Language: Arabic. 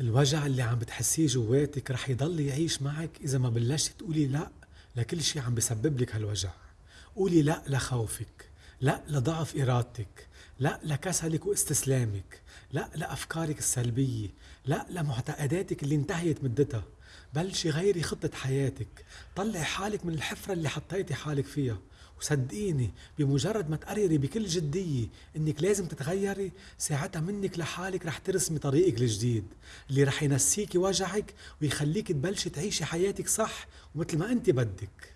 الوجع اللي عم بتحسيه جواتك رح يضل يعيش معك إذا ما بلشتي تقولي لأ لكل شي عم بسبب لك هالوجع. قولي لأ لخوفك لأ لضعف إرادتك لأ لكسلك واستسلامك لأ لأفكارك السلبية لأ لمعتقداتك اللي انتهيت مدتها. بلشي غيري خطة حياتك. طلعي حالك من الحفرة اللي حطيتي حالك فيها. وصدقيني بمجرد ما تقرري بكل جدية إنك لازم تتغيري ساعتها منك لحالك رح ترسمي طريقك الجديد اللي رح ينسيكي وجعك ويخليك تبلشي تعيشي حياتك صح ومثل ما انت بدك.